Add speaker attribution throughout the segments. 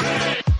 Speaker 1: Music.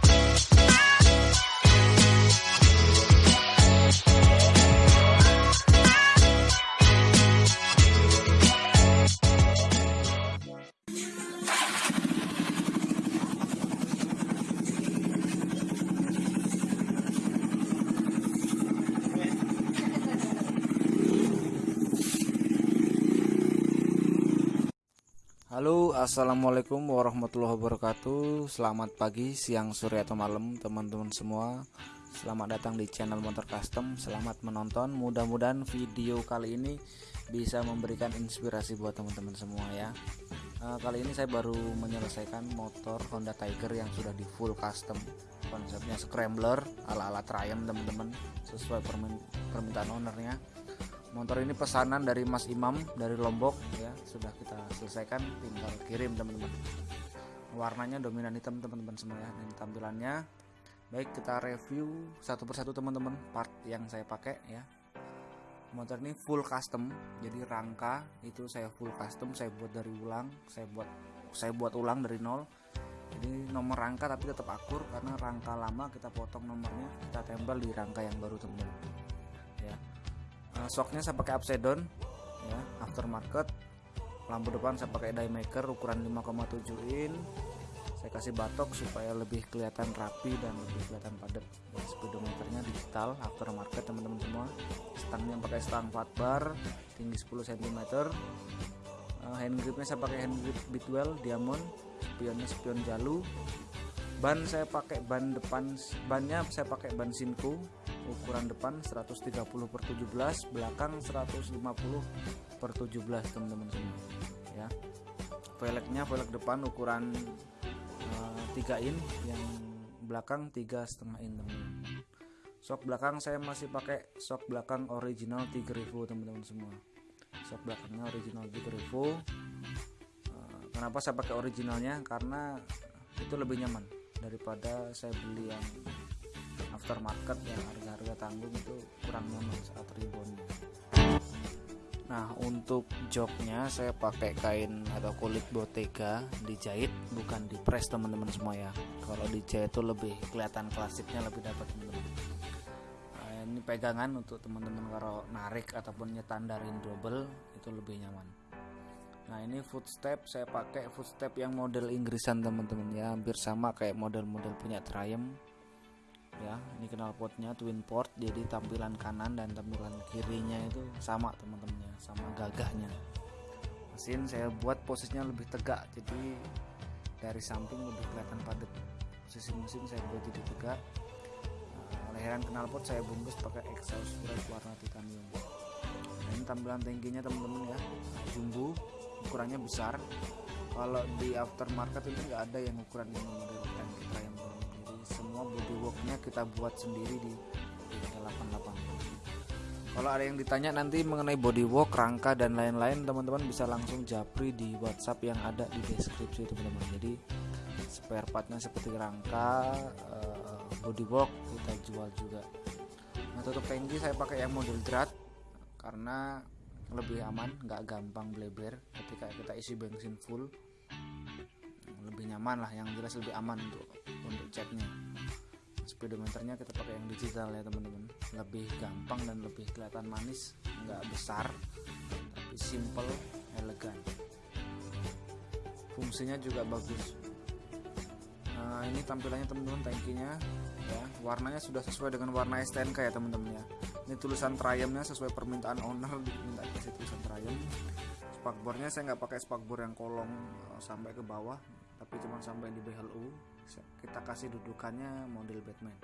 Speaker 1: Halo assalamualaikum warahmatullahi wabarakatuh. Selamat pagi, siang, sore atau malam teman-teman semua. Selamat datang di channel motor custom. Selamat menonton. Mudah-mudahan video kali ini bisa memberikan inspirasi buat teman-teman semua ya. Uh, Kali ini saya baru menyelesaikan motor Honda Tiger yang sudah di full custom. Konsepnya scrambler ala-ala Triumph teman-teman. Sesuai permintaan ownernya motor ini pesanan dari Mas Imam dari Lombok ya. Sudah kita selesaikan tinggal kirim teman-teman. Warnanya dominan hitam teman-teman semua ya dan tampilannya baik kita review satu persatu teman-teman part yang saya pakai ya. Motor ini full custom jadi rangka itu saya full custom saya buat dari ulang saya buat saya buat ulang dari nol. Jadi nomor rangka tapi tetap akur karena rangka lama kita potong nomornya kita tempel di rangka yang baru teman-teman uh, shocknya saya pakai upside down ya aftermarket. Lampu depan saya pakai die maker ukuran 5,7 in. Saya kasih batok supaya lebih kelihatan rapi dan lebih kelihatan padat. Ya, speedometernya digital aftermarket teman-teman semua. Stangnya pakai stang fat bar tinggi 10 cm uh, hand gripnya saya pakai hand grip bitwell diamond. Spionnya spion jalu. Ban saya pakai ban depan bannya saya pakai ban Sinco ukuran depan 130 per 17 belakang 150 per 17 teman-teman semua ya. Velgnya velg depan ukuran uh, eh, 3 in yang belakang tiga setengah in teman-teman. Sok belakang saya masih pakai sok belakang original Tiger Evo teman-teman semua. Sok belakangnya original Tiger Evo uh, kenapa saya pakai originalnya? Karena itu lebih nyaman daripada saya beli yang aftermarket yang harga-harga tanggung itu kurang nyaman saat rebound nah untuk joknya saya pakai kain atau kulit botega dijahit bukan di press teman-teman semua ya. Kalau dijahit itu lebih kelihatan klasiknya lebih dapat teman-teman. Nah, ini pegangan untuk teman-teman kalau narik ataupun nyetandarin double itu lebih nyaman. Nah ini footstep saya pakai footstep yang model Inggrisan teman-teman ya. Hampir sama kayak model-model punya Triumph ya. Ini knalpotnya twin port jadi tampilan kanan dan tampilan kirinya itu sama teman-teman ya sama gagahnya. Mesin saya buat posisinya lebih tegak jadi dari samping lebih kelihatan padat. Posisi mesin saya buat jadi tegak. Nah, leheran knalpot saya bungkus pakai exhaust brake warna titanium. Nah, ini tampilan tankinya teman-teman ya. Jumbo ukurannya besar. Kalau di aftermarket ini enggak ada yang ukuran ini semua bodyworknya kita buat sendiri di, di 88 kalau ada yang ditanya nanti mengenai bodywork rangka dan lain-lain teman-teman bisa langsung japri di WhatsApp yang ada di deskripsi teman-teman. Jadi spare partnya seperti rangka uh, bodywork kita jual juga. Nah tutup tangki saya pakai yang model drat karena lebih aman nggak gampang bleber. Ketika kita isi bensin full lebih nyaman lah. Yang jelas lebih aman untuk untuk ceknya speedometernya kita pakai yang digital ya teman-teman. Lebih gampang dan lebih kelihatan manis nggak besar tapi simple elegan. Fungsinya juga bagus. Nah ini tampilannya teman-teman tankinya ya. Warnanya sudah sesuai dengan warna STNK ya teman-teman ya. Ini tulisan Triumphnya sesuai permintaan owner diminta kasih tulisan Triumph. Spakbornya saya nggak pakai spakbor yang kolong eh, sampai ke bawah tapi cuma sampai di BHLU kita kasih dudukannya model Batman.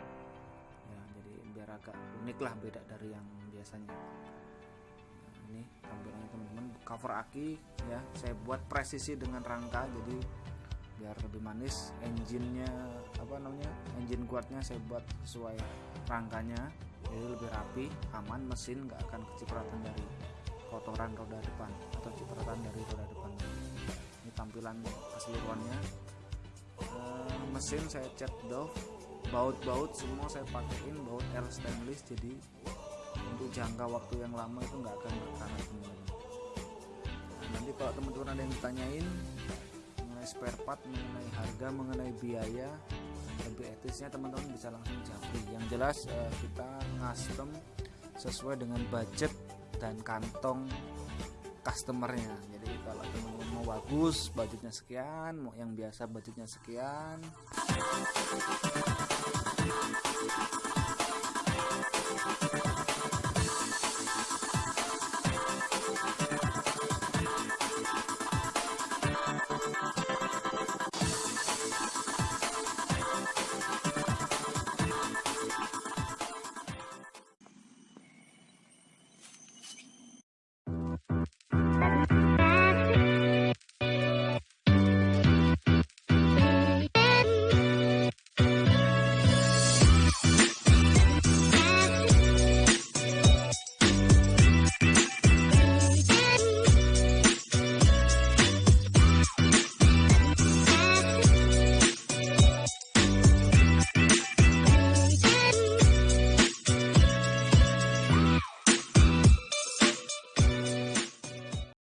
Speaker 1: Ya jadi biar agak unik lah beda dari yang biasanya. Nah, ini tampilannya teman-teman. Cover aki ya. Saya buat presisi dengan rangka jadi biar lebih manis. Engine-nya apa namanya engine guardnya saya buat sesuai rangkanya. Jadi lebih rapi aman mesin nggak akan kecipratan dari kotoran roda depan atau cipratan dari roda depan ini tampilan keseluruhannya. Eh, mesin saya cat Dove baut-baut semua saya pakaiin baut air stainless jadi untuk jangka waktu yang lama itu nggak akan berkarat semuanya. Nah, nanti kalau teman-teman ada yang ditanyain mengenai spare part mengenai harga mengenai biaya lebih etisnya teman-teman bisa langsung japri yang jelas uh, kita custom sesuai dengan budget dan kantong customernya. Jadi kalau teman bagus budgetnya sekian mau yang biasa budgetnya sekian.